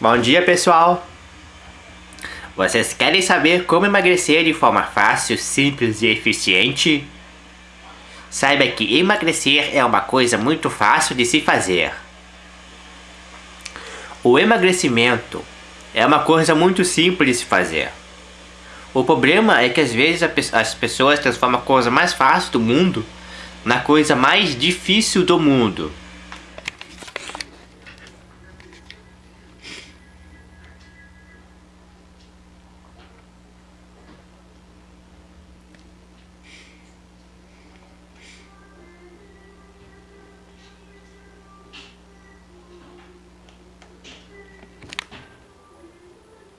Bom dia, pessoal! Vocês querem saber como emagrecer de forma fácil, simples e eficiente? Saiba que emagrecer é uma coisa muito fácil de se fazer. O emagrecimento é uma coisa muito simples de se fazer. O problema é que às vezes as pessoas transformam a coisa mais fácil do mundo na coisa mais difícil do mundo.